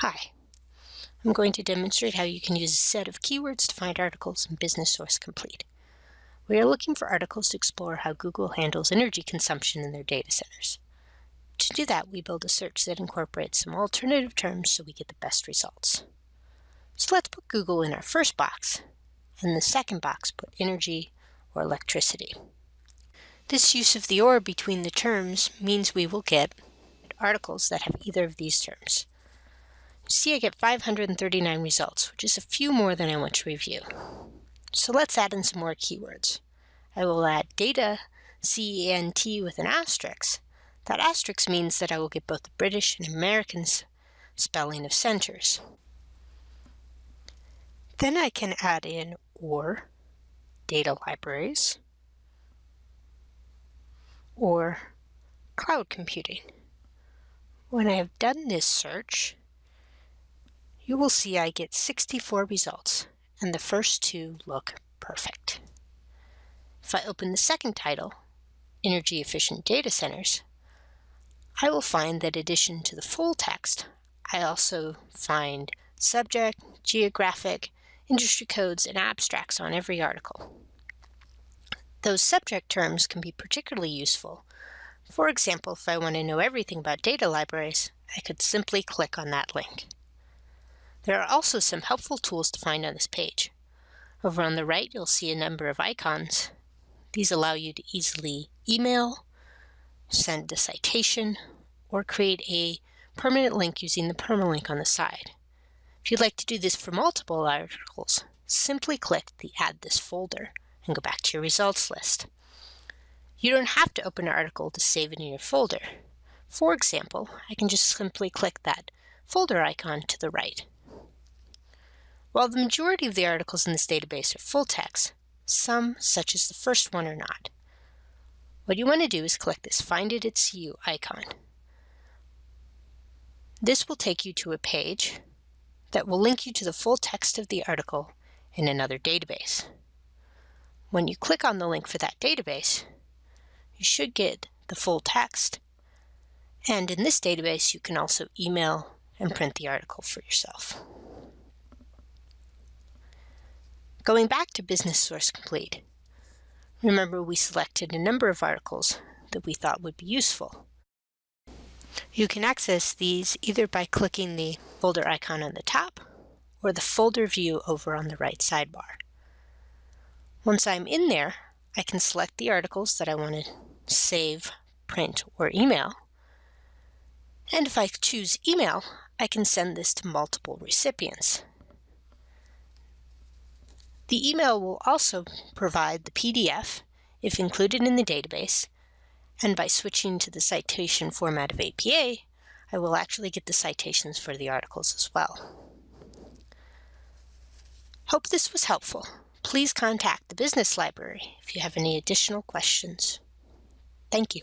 Hi, I'm going to demonstrate how you can use a set of keywords to find articles in Business Source Complete. We are looking for articles to explore how Google handles energy consumption in their data centers. To do that, we build a search that incorporates some alternative terms so we get the best results. So let's put Google in our first box, and the second box put energy or electricity. This use of the or between the terms means we will get articles that have either of these terms. See, I get 539 results, which is a few more than I want to review. So let's add in some more keywords. I will add data, C-E-N-T with an asterisk. That asterisk means that I will get both the British and American spelling of centers. Then I can add in or data libraries or cloud computing. When I have done this search, you will see I get 64 results, and the first two look perfect. If I open the second title, Energy Efficient Data Centers, I will find that in addition to the full text, I also find subject, geographic, industry codes, and abstracts on every article. Those subject terms can be particularly useful. For example, if I want to know everything about data libraries, I could simply click on that link. There are also some helpful tools to find on this page. Over on the right, you'll see a number of icons. These allow you to easily email, send a citation, or create a permanent link using the permalink on the side. If you'd like to do this for multiple articles, simply click the Add This folder and go back to your results list. You don't have to open an article to save it in your folder. For example, I can just simply click that folder icon to the right. While the majority of the articles in this database are full text, some, such as the first one, are not. What you want to do is click this Find It at CU icon. This will take you to a page that will link you to the full text of the article in another database. When you click on the link for that database, you should get the full text. And in this database, you can also email and print the article for yourself. Going back to Business Source Complete, remember we selected a number of articles that we thought would be useful. You can access these either by clicking the folder icon on the top or the folder view over on the right sidebar. Once I'm in there, I can select the articles that I want to save, print, or email. And if I choose email, I can send this to multiple recipients. The email will also provide the PDF, if included in the database, and by switching to the citation format of APA, I will actually get the citations for the articles as well. Hope this was helpful. Please contact the Business Library if you have any additional questions. Thank you.